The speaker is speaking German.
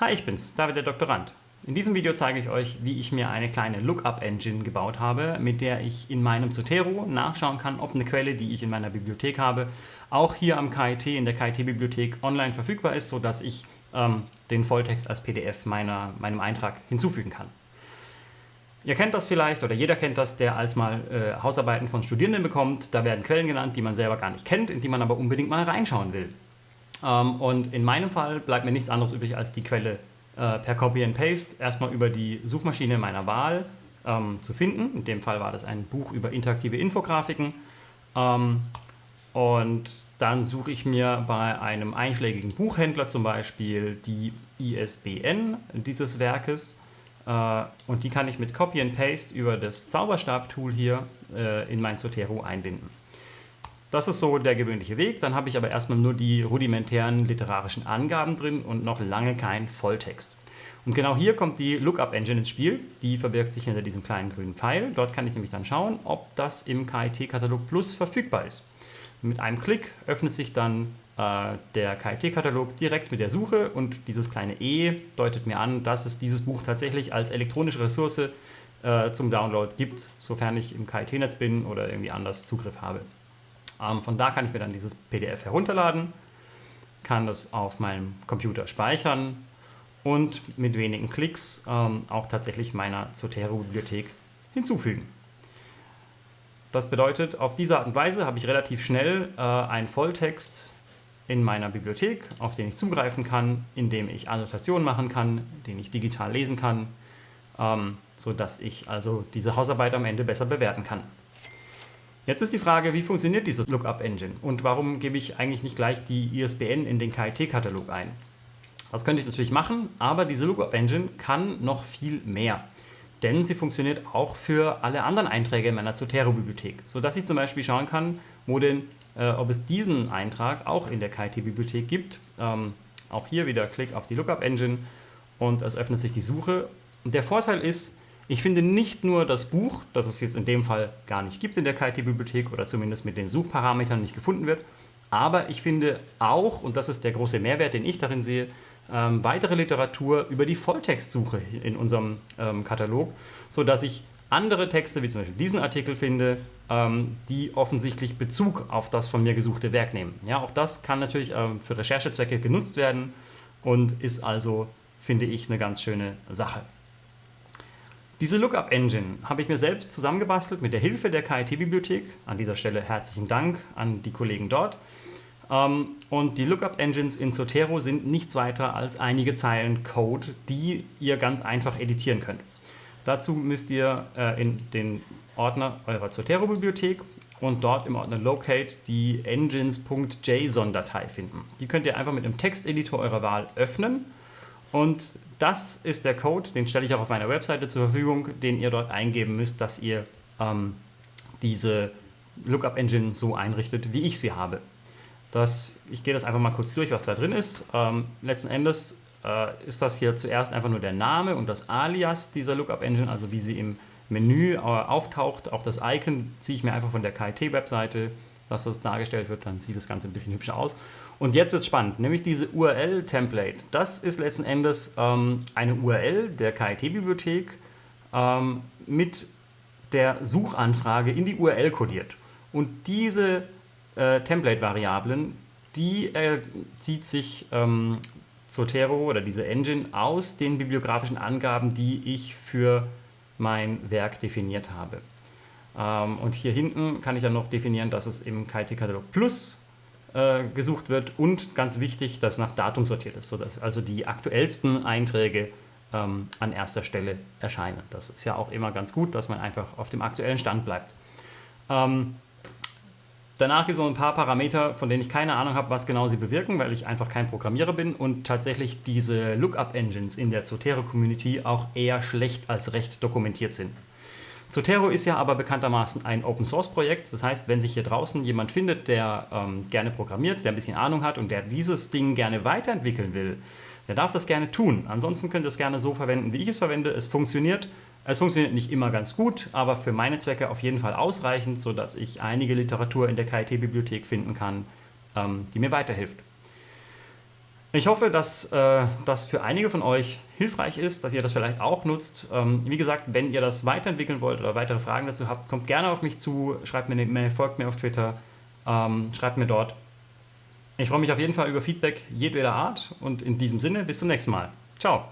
Hi, ich bin's, David der Doktorand. In diesem Video zeige ich euch, wie ich mir eine kleine Lookup-Engine gebaut habe, mit der ich in meinem Zotero nachschauen kann, ob eine Quelle, die ich in meiner Bibliothek habe, auch hier am KIT, in der KIT-Bibliothek online verfügbar ist, sodass ich ähm, den Volltext als PDF meiner, meinem Eintrag hinzufügen kann. Ihr kennt das vielleicht, oder jeder kennt das, der als mal äh, Hausarbeiten von Studierenden bekommt. Da werden Quellen genannt, die man selber gar nicht kennt, in die man aber unbedingt mal reinschauen will. Ähm, und in meinem Fall bleibt mir nichts anderes übrig, als die Quelle äh, per Copy and Paste erstmal über die Suchmaschine meiner Wahl ähm, zu finden. In dem Fall war das ein Buch über interaktive Infografiken. Ähm, und dann suche ich mir bei einem einschlägigen Buchhändler zum Beispiel die ISBN dieses Werkes äh, und die kann ich mit Copy and Paste über das Zauberstab-Tool hier äh, in mein Zotero einbinden. Das ist so der gewöhnliche Weg. Dann habe ich aber erstmal nur die rudimentären literarischen Angaben drin und noch lange kein Volltext. Und genau hier kommt die Lookup Engine ins Spiel. Die verbirgt sich hinter diesem kleinen grünen Pfeil. Dort kann ich nämlich dann schauen, ob das im KIT-Katalog Plus verfügbar ist. Mit einem Klick öffnet sich dann äh, der KIT-Katalog direkt mit der Suche und dieses kleine E deutet mir an, dass es dieses Buch tatsächlich als elektronische Ressource äh, zum Download gibt, sofern ich im KIT-Netz bin oder irgendwie anders Zugriff habe. Von da kann ich mir dann dieses PDF herunterladen, kann das auf meinem Computer speichern und mit wenigen Klicks ähm, auch tatsächlich meiner Zotero-Bibliothek hinzufügen. Das bedeutet, auf diese Art und Weise habe ich relativ schnell äh, einen Volltext in meiner Bibliothek, auf den ich zugreifen kann, in dem ich Annotationen machen kann, den ich digital lesen kann, ähm, sodass ich also diese Hausarbeit am Ende besser bewerten kann. Jetzt ist die Frage, wie funktioniert diese Lookup-Engine und warum gebe ich eigentlich nicht gleich die ISBN in den KIT-Katalog ein? Das könnte ich natürlich machen, aber diese Lookup-Engine kann noch viel mehr. Denn sie funktioniert auch für alle anderen Einträge in meiner Zotero-Bibliothek, sodass ich zum Beispiel schauen kann, wo denn, äh, ob es diesen Eintrag auch in der KIT-Bibliothek gibt. Ähm, auch hier wieder Klick auf die Lookup-Engine und es öffnet sich die Suche. Der Vorteil ist, ich finde nicht nur das Buch, das es jetzt in dem Fall gar nicht gibt in der KIT-Bibliothek oder zumindest mit den Suchparametern nicht gefunden wird, aber ich finde auch, und das ist der große Mehrwert, den ich darin sehe, ähm, weitere Literatur über die Volltextsuche in unserem ähm, Katalog, sodass ich andere Texte, wie zum Beispiel diesen Artikel finde, ähm, die offensichtlich Bezug auf das von mir gesuchte Werk nehmen. Ja, auch das kann natürlich ähm, für Recherchezwecke genutzt werden und ist also, finde ich, eine ganz schöne Sache. Diese Lookup-Engine habe ich mir selbst zusammengebastelt mit der Hilfe der KIT-Bibliothek. An dieser Stelle herzlichen Dank an die Kollegen dort. Ähm, und die Lookup-Engines in Zotero sind nichts weiter als einige Zeilen Code, die ihr ganz einfach editieren könnt. Dazu müsst ihr äh, in den Ordner eurer Zotero-Bibliothek und dort im Ordner Locate die engines.json-Datei finden. Die könnt ihr einfach mit einem Texteditor eurer Wahl öffnen und das ist der Code, den stelle ich auch auf meiner Webseite zur Verfügung, den ihr dort eingeben müsst, dass ihr ähm, diese Lookup-Engine so einrichtet, wie ich sie habe. Das, ich gehe das einfach mal kurz durch, was da drin ist. Ähm, letzten Endes äh, ist das hier zuerst einfach nur der Name und das Alias dieser Lookup-Engine, also wie sie im Menü äh, auftaucht. Auch das Icon ziehe ich mir einfach von der KIT-Webseite, dass das dargestellt wird, dann sieht das Ganze ein bisschen hübscher aus. Und jetzt wird es spannend, nämlich diese URL-Template. Das ist letzten Endes ähm, eine URL der KIT-Bibliothek ähm, mit der Suchanfrage in die URL kodiert. Und diese äh, Template-Variablen, die äh, zieht sich ähm, Zotero oder diese Engine aus den bibliografischen Angaben, die ich für mein Werk definiert habe. Ähm, und hier hinten kann ich dann noch definieren, dass es im KIT-Katalog Plus äh, gesucht wird und ganz wichtig, dass nach Datum sortiert ist, sodass also die aktuellsten Einträge ähm, an erster Stelle erscheinen. Das ist ja auch immer ganz gut, dass man einfach auf dem aktuellen Stand bleibt. Ähm, danach gibt es noch ein paar Parameter, von denen ich keine Ahnung habe, was genau sie bewirken, weil ich einfach kein Programmierer bin und tatsächlich diese Lookup-Engines in der Zotero-Community auch eher schlecht als recht dokumentiert sind. Zotero ist ja aber bekanntermaßen ein Open-Source-Projekt. Das heißt, wenn sich hier draußen jemand findet, der ähm, gerne programmiert, der ein bisschen Ahnung hat und der dieses Ding gerne weiterentwickeln will, der darf das gerne tun. Ansonsten könnt ihr es gerne so verwenden, wie ich es verwende. Es funktioniert. Es funktioniert nicht immer ganz gut, aber für meine Zwecke auf jeden Fall ausreichend, sodass ich einige Literatur in der KIT-Bibliothek finden kann, ähm, die mir weiterhilft. Ich hoffe, dass äh, das für einige von euch hilfreich ist, dass ihr das vielleicht auch nutzt. Ähm, wie gesagt, wenn ihr das weiterentwickeln wollt oder weitere Fragen dazu habt, kommt gerne auf mich zu, schreibt mir eine E-Mail, folgt mir auf Twitter, ähm, schreibt mir dort. Ich freue mich auf jeden Fall über Feedback jedweder Art und in diesem Sinne bis zum nächsten Mal. Ciao!